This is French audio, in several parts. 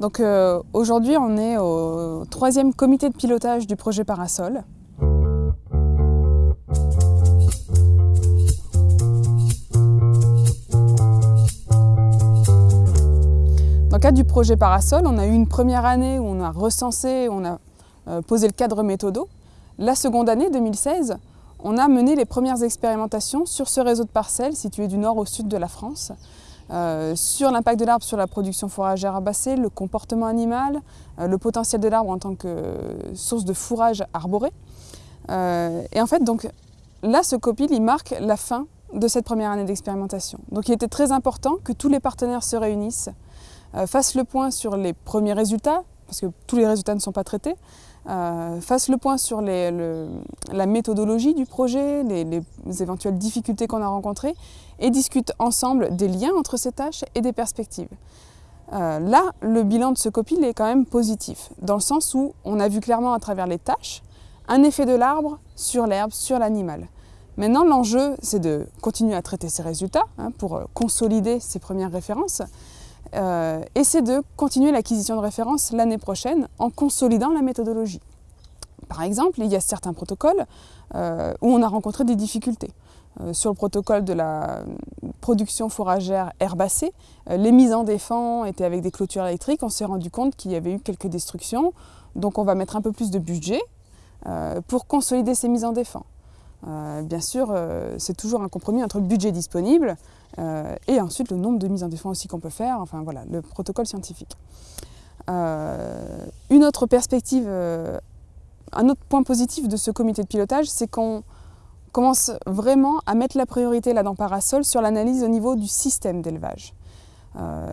Donc euh, aujourd'hui, on est au troisième comité de pilotage du projet Parasol. Dans le cadre du projet Parasol, on a eu une première année où on a recensé, on a euh, posé le cadre méthodo. La seconde année, 2016, on a mené les premières expérimentations sur ce réseau de parcelles situé du nord au sud de la France, euh, sur l'impact de l'arbre sur la production fourragère herbacée, le comportement animal, euh, le potentiel de l'arbre en tant que source de fourrage arboré. Euh, et en fait, donc, là, ce copil, il marque la fin de cette première année d'expérimentation. Donc il était très important que tous les partenaires se réunissent, fassent le point sur les premiers résultats, parce que tous les résultats ne sont pas traités, euh, fasse le point sur la méthodologie du projet, les, éventuelles difficultés qu'on a rencontrées et discute ensemble des liens entre ces tâches et des perspectives. Euh, là, le bilan de ce copil est quand même positif, dans le sens où on a vu clairement à travers les tâches un effet de l'arbre sur l'herbe, sur l'animal. Maintenant, l'enjeu, c'est de continuer à traiter ces résultats hein, pour euh, consolider ces premières références, euh, et c'est de continuer l'acquisition de références l'année prochaine en consolidant la méthodologie. Par exemple, il y a certains protocoles euh, où on a rencontré des difficultés. Euh, sur le protocole de la production fourragère herbacée, les mises en défend étaient avec des clôtures électriques. On s'est rendu compte qu'il y avait eu quelques destructions. Donc on va mettre un peu plus de budget pour consolider ces mises en défend. Euh, bien sûr, euh, c'est toujours un compromis entre le budget disponible euh, et ensuite le nombre de mises en défense aussi qu'on peut faire, enfin voilà, le protocole scientifique. une autre perspective, un autre point positif de ce comité de pilotage, c'est qu'on commence vraiment à mettre la priorité là dans Parasol sur l'analyse au niveau du système d'élevage.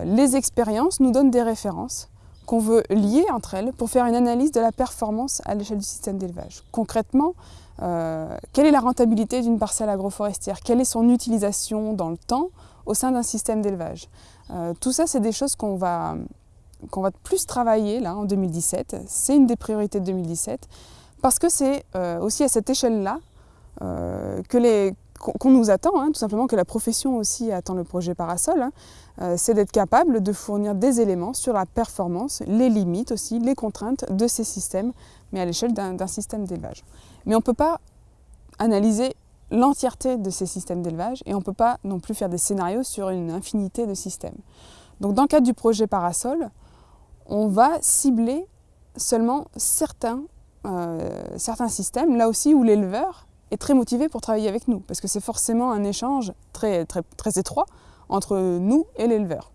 les expériences nous donnent des références qu'on veut lier entre elles pour faire une analyse de la performance à l'échelle du système d'élevage. Concrètement, euh, quelle est la rentabilité d'une parcelle agroforestière? Quelle est son utilisation dans le temps au sein d'un système d'élevage? Euh, Tout ça, c'est des choses qu'on va, plus travailler là, en 2017. C'est une des priorités de 2017 parce que c'est euh, aussi à cette échelle-là que les qu'on nous attend, hein, tout simplement que la profession aussi attend le projet Parasol, hein, c'est d'être capable de fournir des éléments sur la performance, les limites aussi, les contraintes de ces systèmes, mais à l'échelle d'un système d'élevage. Mais on ne peut pas analyser l'entièreté de ces systèmes d'élevage et on ne peut pas non plus faire des scénarios sur une infinité de systèmes. Donc dans le cadre du projet Parasol, on va cibler seulement certains, euh, certains systèmes, là aussi où l'éleveur est très motivé pour travailler avec nous, parce que c'est forcément un échange très, très, très étroit entre nous et l'éleveur.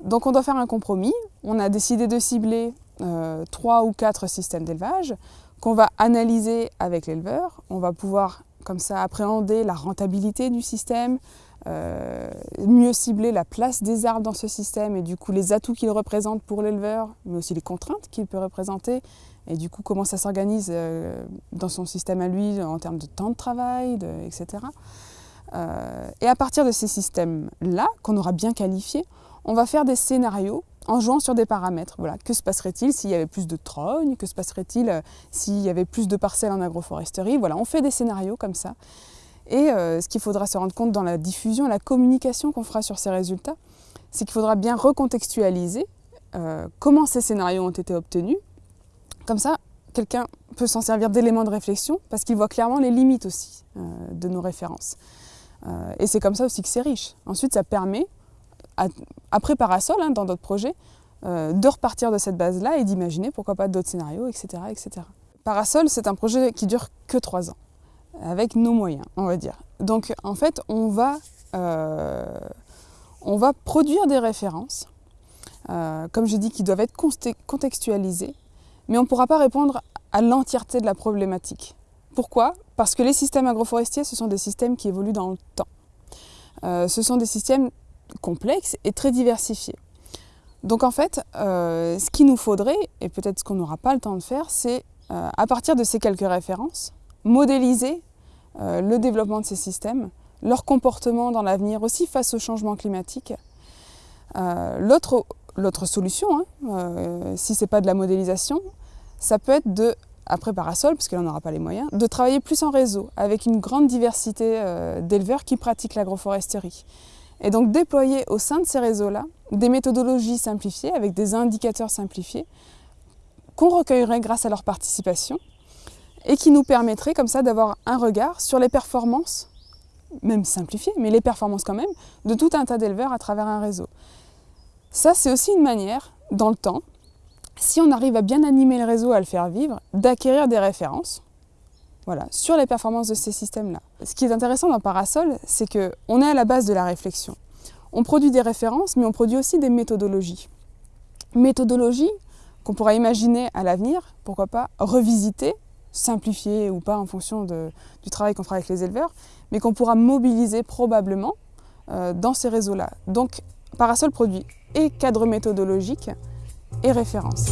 Donc on doit faire un compromis. On a décidé de cibler euh, trois ou quatre systèmes d'élevage qu'on va analyser avec l'éleveur. On va pouvoir comme ça appréhender la rentabilité du système, euh, mieux cibler la place des arbres dans ce système et du coup les atouts qu'il représente pour l'éleveur, mais aussi les contraintes qu'il peut représenter et du coup comment ça s'organise euh, dans son système à lui en termes de temps de travail, etc. Euh, et à partir de ces systèmes-là, qu'on aura bien qualifiés, on va faire des scénarios en jouant sur des paramètres. Voilà. Que se passerait-il s'il y avait plus de trognes Que se passerait-il euh, s'il y avait plus de parcelles en agroforesterie? Voilà, on fait des scénarios comme ça. Et ce qu'il faudra se rendre compte dans la diffusion, la communication qu'on fera sur ces résultats, c'est qu'il faudra bien recontextualiser comment ces scénarios ont été obtenus. Comme ça, quelqu'un peut s'en servir d'éléments de réflexion parce qu'il voit clairement les limites aussi de nos références. et c'est comme ça aussi que c'est riche. Ensuite, ça permet après Parasol, hein, dans d'autres projets, euh, de repartir de cette base-là et d'imaginer pourquoi pas d'autres scénarios, etc., etc. Parasol, c'est un projet qui dure que trois ans, avec nos moyens, on va dire. Donc en fait, on va, euh, produire des références, euh, comme j'ai dit, qui doivent être contextualisées, mais on ne pourra pas répondre à l'entièreté de la problématique. Pourquoi? Parce que les systèmes agroforestiers, ce sont des systèmes qui évoluent dans le temps. ce sont des systèmes complexe et très diversifié. Donc en fait, euh, ce qu'il nous faudrait, et peut-être ce qu'on n'aura pas le temps de faire, c'est euh, à partir de ces quelques références, modéliser euh, le développement de ces systèmes, leur comportement dans l'avenir aussi face au changement climatique. L'autre solution, hein, si ce n'est pas de la modélisation, ça peut être de, après Parasol, parce que là on n'aura pas les moyens, de travailler plus en réseau, avec une grande diversité d'éleveurs qui pratiquent l'agroforesterie et donc déployer au sein de ces réseaux-là des méthodologies simplifiées avec des indicateurs simplifiés qu'on recueillerait grâce à leur participation et qui nous permettraient comme ça d'avoir un regard sur les performances, même simplifiées, mais les performances quand même, de tout un tas d'éleveurs à travers un réseau. Ça, c'est aussi une manière, dans le temps, si on arrive à bien animer le réseau, à le faire vivre, d'acquérir des références voilà, sur les performances de ces systèmes-là. Ce qui est intéressant dans Parasol, c'est qu'on est à la base de la réflexion. On produit des références, mais on produit aussi des méthodologies. Méthodologies qu'on pourra imaginer à l'avenir, pourquoi pas, revisiter, simplifier ou pas en fonction du travail qu'on fera avec les éleveurs, mais qu'on pourra mobiliser probablement euh, dans ces réseaux-là. Donc Parasol produit et cadre méthodologique et référence.